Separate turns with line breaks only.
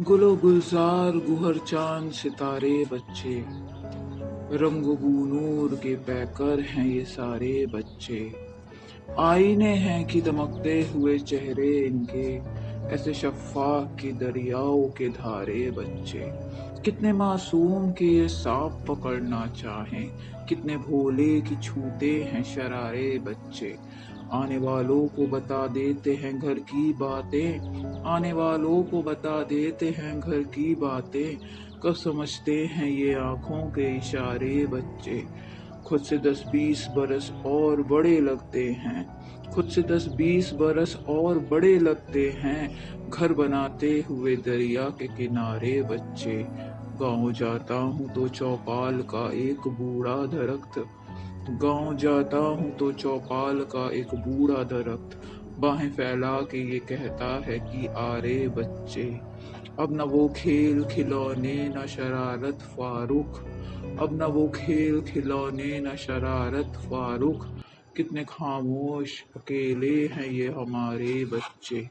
गुलो गुलजार गुहर चाँद सितारे बच्चे। रंग नूर के पैकर हैं ये सारे बच्चे। आईने हैं कि दमकते हुए चेहरे इनके। ऐसे शफा की दरियाओं के धारे बच्चे। कितने मासूम के ये सांप पकड़ना चाहें, कितने भोले की छूते हैं शरारे बच्चे। आने वालों को बता देते हैं घर की बातें, आने वालों को बता देते हैं घर की बातें। कब समझते हैं ये आँखों के इशारे बच्चे। खुद से दस बीस बरस और बड़े लगते हैं। खुद से दस बीस बरस और बड़े लगते हैं। घर बनाते हुए दरिया के किनारे बच्चे। गाँव जाता हूँ तो चौपाल का एक बूढ़ा दरख्त। गाँव जाता हूँ तो चौपाल का एक बूढ़ा दरख्त। बाहें फैला के ये कहता है कि, आरे बच्चे, अब न वो खेल खिलौने, न शरारत फारूक, अब न वो खेल खिलौने, न शरारत फारूक। कितने खामोश अकेले हैं ये हमारे बच्चे।